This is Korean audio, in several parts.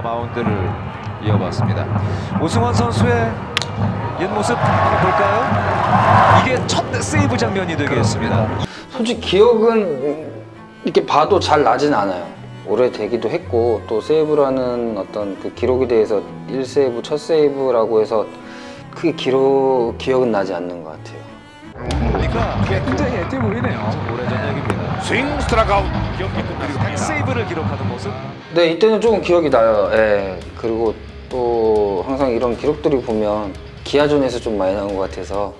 선수가 마운드를 이어봤습니다. 오승환 선수의 옛 모습 한번 볼까요? 이게 첫 세이브 장면이 되겠습니다. 솔직히 기억은 이렇게 봐도 잘 나진 않아요. 오래되기도 했고 또 세이브라는 어떤 그 기록에 대해서 1세이브, 첫 세이브라고 해서 크게 기록, 기억은 나지 않는 것 같아요. 그러니까 굉장히 앳돼 보이네요. 오래전 얘기입니다. 스윙 스트라이크 아웃 경기 끝났습니다. 세이브를 기록하는 모습. 네, 이때는 조금 기억이 나요. 예. 그리고 또 항상 이런 기록들이 보면 기아전에서 좀 많이 나온 것 같아서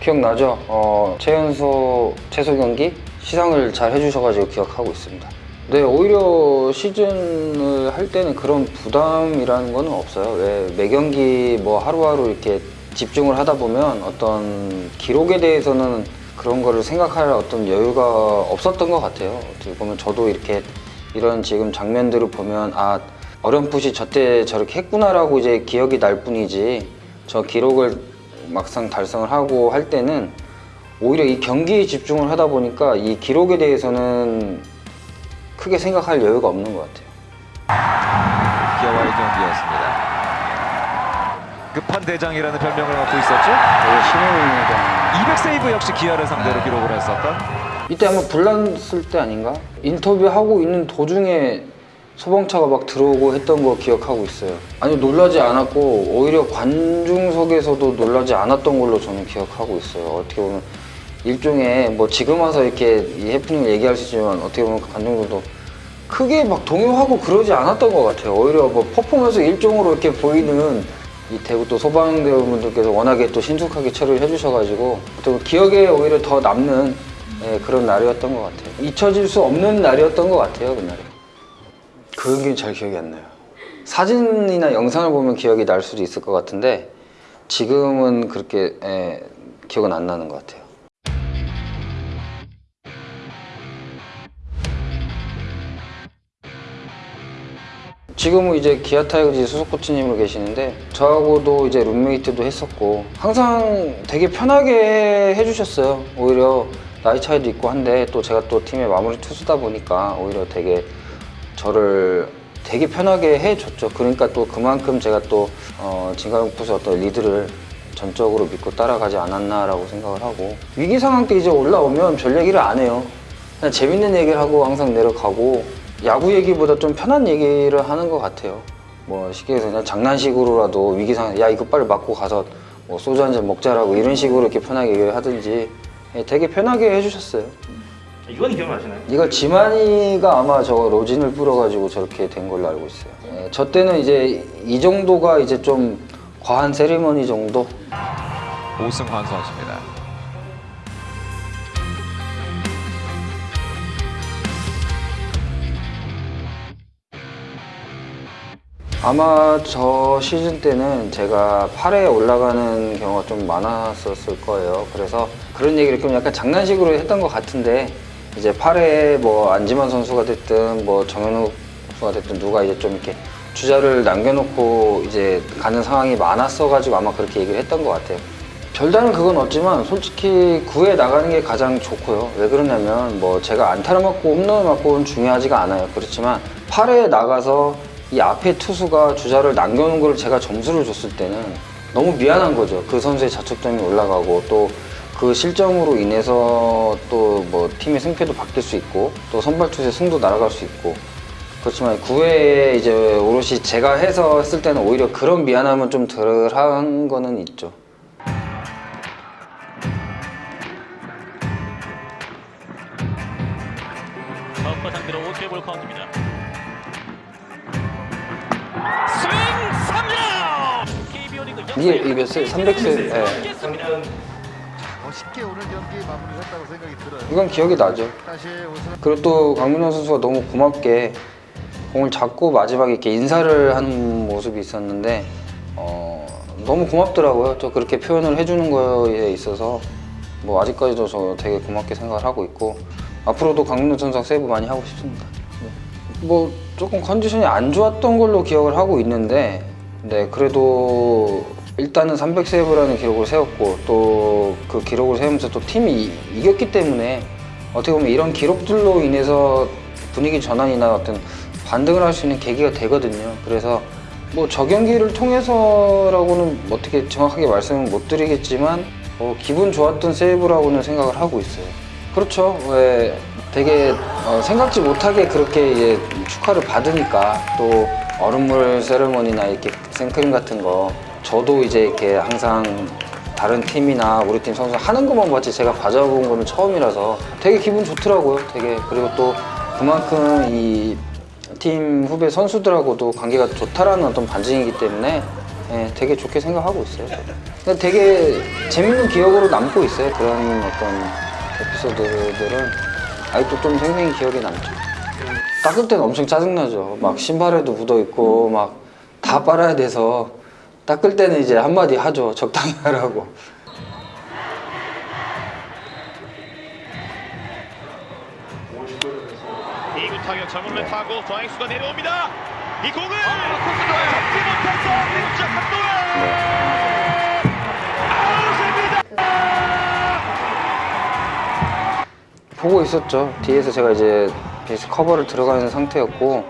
기억나죠? 어, 최연소 최소 경기 시상을 잘 해주셔가지고 기억하고 있습니다. 네, 오히려 시즌을 할 때는 그런 부담이라는 거는 없어요. 왜 매 경기 뭐 하루하루 이렇게 집중을 하다 보면 어떤 기록에 대해서는 그런 거를 생각할 어떤 여유가 없었던 것 같아요. 어떻게 보면 저도 이렇게 이런 지금 장면들을 보면 아 어렴풋이 저때 저렇게 했구나라고 이제 기억이 날 뿐이지 저 기록을 막상 달성을 하고 할 때는 오히려 이 경기에 집중을 하다 보니까 이 기록에 대해서는 크게 생각할 여유가 없는 것 같아요. 기아와의 경기였습니다. 끝판 대장이라는 별명을 갖고 있었죠. 되게 신임입니다. 200 세이브 역시 기아를 상대로 기록을 했었던 이때 아마 불났을 때 아닌가? 인터뷰하고 있는 도중에 소방차가 막 들어오고 했던 거 기억하고 있어요. 아니 놀라지 않았고 오히려 관중석에서도 놀라지 않았던 걸로 저는 기억하고 있어요. 어떻게 보면 일종의 뭐 지금 와서 이렇게 이 해프닝을 얘기할 수 있지만 어떻게 보면 관중들도 크게 막 동요하고 그러지 않았던 것 같아요. 오히려 뭐 퍼포먼스 일종으로 이렇게 보이는 이 대구 또 소방대원분들께서 워낙에 또 신속하게 처리를 해주셔가지고 또 기억에 오히려 더 남는 예, 그런 날이었던 것 같아요. 잊혀질 수 없는 날이었던 것 같아요, 그날이. 그 경기는 잘 기억이 안 나요. 사진이나 영상을 보면 기억이 날 수도 있을 것 같은데 지금은 그렇게 예, 기억은 안 나는 것 같아요. 지금은 이제 기아 타이거즈 소속 코치님으로 계시는데 저하고도 이제 룸메이트도 했었고 항상 되게 편하게 해주셨어요. 오히려 나이 차이도 있고 한데 또 제가 또 팀의 마무리 투수다 보니까 오히려 되게 저를 되게 편하게 해줬죠. 그러니까 또 그만큼 제가 또 어, 진갑용 포수 어떤 리드를 전적으로 믿고 따라가지 않았나라고 생각을 하고 위기 상황 때 이제 올라오면 별 얘기를 안 해요. 그냥 재밌는 얘기를 하고 항상 내려가고 야구 얘기보다 좀 편한 얘기를 하는 것 같아요. 뭐 쉽게 해서 그냥 장난식으로라도 위기 상황 야 이거 빨리 맞고 가서 뭐 소주 한 잔 먹자라고 이런 식으로 이렇게 편하게 얘기를 하든지 예, 되게 편하게 해주셨어요. 이건 기억나시나요? 이거 지만이가 아마 저거 로진을 뿌려가지고 저렇게 된 걸로 알고 있어요. 예, 저 때는 이제 이 정도가 이제 좀 과한 세리머니 정도? 오승환 선수입니다. 아마 저 시즌 때는 제가 8회 올라가는 경우가 좀 많았었을 거예요. 그래서 그런 얘기를 좀 약간 장난식으로 했던 것 같은데 이제 8회 뭐 안지만 선수가 됐든 뭐 정현욱 선수가 됐든 누가 이제 좀 이렇게 주자를 남겨놓고 이제 가는 상황이 많았어가지고 아마 그렇게 얘기를 했던 것 같아요. 별다른 그건 없지만 솔직히 9회 나가는 게 가장 좋고요. 왜 그러냐면 뭐 제가 안타를 맞고 홈런을 맞고는 중요하지가 않아요. 그렇지만 8회에 나가서 이 앞에 투수가 주자를 남겨놓은 걸 제가 점수를 줬을 때는 너무 미안한 거죠. 그 선수의 자책점이 올라가고 또 그 실점으로 인해서 또 뭐 팀의 승패도 바뀔 수 있고 또 선발 투수의 승도 날아갈 수 있고 그렇지만 9회에 이제 오롯이 제가 해서 했을 때는 오히려 그런 미안함은 좀 덜한 거는 있죠. 상대로 5회 볼 카운트입니다. 이게 이게 몇 세? 300세? 예. 어, 쉽게 오늘 경기 마무리했다고 생각이 들어요. 이건 기억이 나죠. 그리고 또 강민호 선수가 너무 고맙게 공을 잡고 마지막에 이렇게 인사를 하는 모습이 있었는데 어, 너무 고맙더라고요. 또 그렇게 표현을 해주는 거에 있어서 뭐 아직까지도 저 되게 고맙게 생각을 하고 있고 앞으로도 강민호 선수랑 세이브 많이 하고 싶습니다. 네. 뭐 조금 컨디션이 안 좋았던 걸로 기억을 하고 있는데 네 그래도 일단은 300세이브라는 기록을 세웠고 또 그 기록을 세우면서 또 팀이 이- 이겼기 때문에 어떻게 보면 이런 기록들로 인해서 분위기 전환이나 어떤 반등을 할 수 있는 계기가 되거든요. 그래서 뭐 저 경기를 통해서라고는 어떻게 정확하게 말씀을 못 드리겠지만 어, 기분 좋았던 세이브라고는 생각을 하고 있어요. 그렇죠. 왜 되게 어, 생각지 못하게 그렇게 이제 축하를 받으니까 또 얼음물 세레머니나 이렇게 생크림 같은 거 저도 이제 이렇게 항상 다른 팀이나 우리 팀 선수 하는 것만 봤지 제가 가져본 거는 처음이라서 되게 기분 좋더라고요. 되게 그리고 또 그만큼 이 팀 후배 선수들하고도 관계가 좋다라는 어떤 반증이기 때문에 예, 되게 좋게 생각하고 있어요. 되게 재밌는 기억으로 남고 있어요. 그런 어떤 에피소드들은 아직도 좀 생생히 기억에 남죠. 닦을 때는 엄청 짜증나죠. 막 신발에도 묻어 있고 막 다 빨아야 돼서 닦을 때는 이제 한마디 하죠. 적당히 하라고. 2구 타격 정훈을 타고 좌익수가 내려옵니다. 이 공을 잡지 못해서 왼쪽 한동안 보고 있었죠. 뒤에서 제가 이제 베이스 커버를 들어가는 상태였고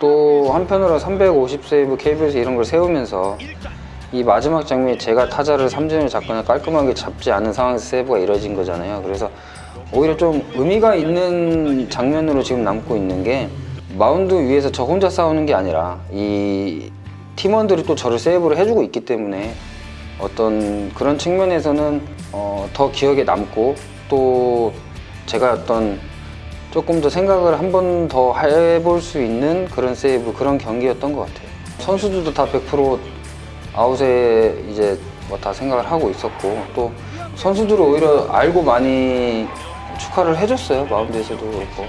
또 한편으로 350 세이브 KB에서 이런 걸 세우면서 이 마지막 장면에 제가 타자를 삼진을 잡거나 깔끔하게 잡지 않은 상황에서 세이브가 이뤄진 거잖아요. 그래서 오히려 좀 의미가 있는 장면으로 지금 남고 있는 게 마운드 위에서 저 혼자 싸우는 게 아니라 이 팀원들이 또 저를 세이브를 해주고 있기 때문에 어떤 그런 측면에서는 어, 더 기억에 남고 또 제가 어떤 조금 더 생각을 한 번 더 해볼 수 있는 그런 세이브 그런 경기였던 것 같아요. 선수들도 다 100% 아웃에 이제 뭐 다 생각을 하고 있었고 또 선수들은 오히려 알고 많이 축하를 해줬어요 마운드에서도 그렇고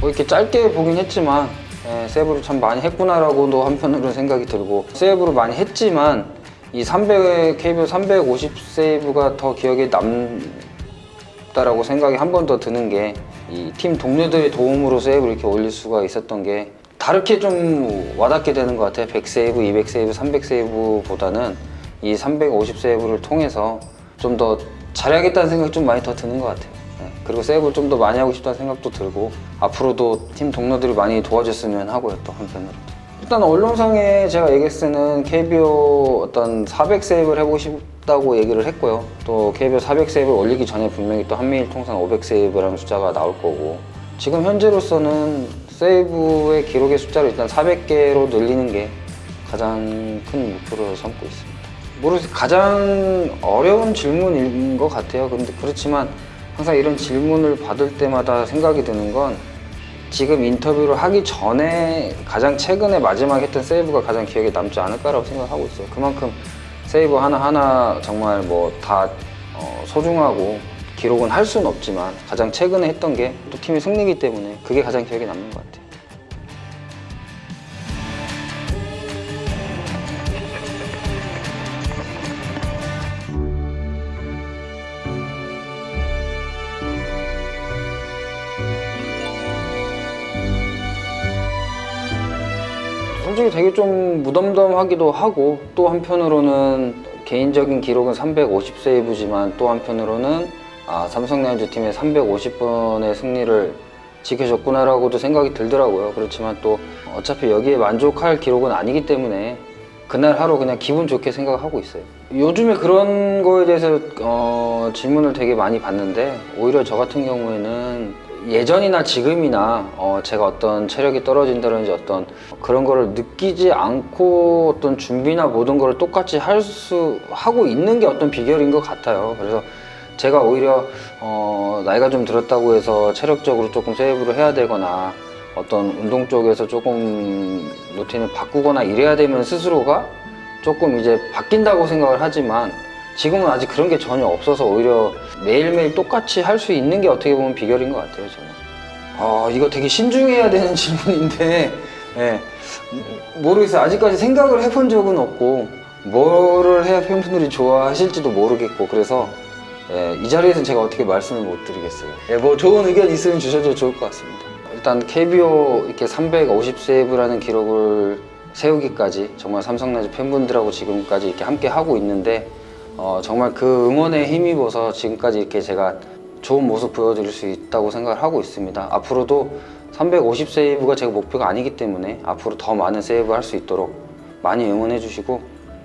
뭐 이렇게 짧게 보긴 했지만 예, 세이브를 참 많이 했구나라고도 한편으로 생각이 들고 세이브를 많이 했지만 이 300, KBO 350 세이브가 더 기억에 남다라고 생각이 한 번 더 드는 게 이 팀 동료들의 도움으로 세이브를 이렇게 올릴 수가 있었던 게 다르게 좀 와닿게 되는 것 같아요. 100 세이브, 200 세이브, 300 세이브보다는 이 350 세이브를 통해서 좀 더 잘해야겠다는 생각이 좀 많이 더 드는 것 같아요. 네, 그리고 세이브를 좀 더 많이 하고 싶다는 생각도 들고 앞으로도 팀 동료들이 많이 도와줬으면 하고요 또 한편으로 일단 언론상에 제가 때는 KBO 어떤 400 세이브를 해보고 싶다고 얘기를 했고요. 또 KBO 400 세이브를 올리기 전에 분명히 또 한미일 통산 500 세이브라는 숫자가 나올 거고 지금 현재로서는 세이브의 기록의 숫자를 일단 400개로 늘리는 게 가장 큰 목표로 삼고 있습니다. 모르겠어요. 가장 어려운 질문인 것 같아요. 근데 그렇지만 항상 이런 질문을 받을 때마다 생각이 드는 건 지금 인터뷰를 하기 전에 가장 최근에 마지막 했던 세이브가 가장 기억에 남지 않을까라고 생각하고 있어요. 그만큼 세이브 하나하나 정말 뭐다 소중하고 기록은 할 수는 없지만 가장 최근에 했던 게 또 팀의 승리이기 때문에 그게 가장 기억에 남는 것 같아요. 솔직히 되게 좀 무덤덤하기도 하고 또 한편으로는 개인적인 기록은 350 세이브지만 또 한편으로는 아, 삼성 라이온즈 팀의 350번의 승리를 지켜줬구나라고도 생각이 들더라고요. 그렇지만 또 어차피 여기에 만족할 기록은 아니기 때문에 그날 하루 그냥 기분 좋게 생각하고 있어요. 요즘에 그런 거에 대해서 어, 질문을 되게 많이 받는데 오히려 저 같은 경우에는 예전이나 지금이나 어, 제가 어떤 체력이 떨어진다든지 어떤 그런 거를 느끼지 않고 어떤 준비나 모든 거를 똑같이 할 수 하고 있는 게 어떤 비결인 것 같아요. 그래서 제가 오히려 어, 나이가 좀 들었다고 해서 체력적으로 조금 세이브를 해야 되거나 어떤 운동 쪽에서 조금 루틴을 바꾸거나 이래야 되면 스스로가 조금 이제 바뀐다고 생각을 하지만 지금은 아직 그런 게 전혀 없어서 오히려 매일매일 똑같이 할 수 있는 게 어떻게 보면 비결인 것 같아요 저는. 아 이거 되게 신중해야 되는 질문인데. 예, 모르겠어요. 아직까지 생각을 해본 적은 없고 뭐를 해야 팬분들이 좋아하실지도 모르겠고 그래서 예, 이 자리에서는 제가 어떻게 말씀을 못 드리겠어요. 예, 뭐 좋은 의견 있으면 주셔도 좋을 것 같습니다. 일단 KBO 이렇게 350 세이브라는 기록을 세우기까지 정말 삼성라이즈 팬분들하고 지금까지 이렇게 함께 하고 있는데 어, 정말 그 응원에 힘입어서 지금까지 이렇게 제가 좋은 모습 보여드릴 수 있다고 생각을 하고 있습니다. 앞으로도 350 세이브가 제가 목표가 아니기 때문에 앞으로 더 많은 세이브 할 수 있도록 많이 응원해 주시고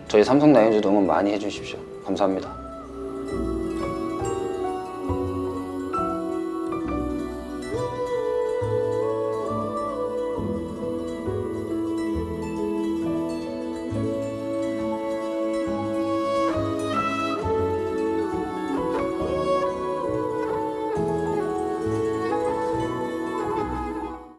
저희 삼성 라이온즈도 응원 많이 해 주십시오. 감사합니다.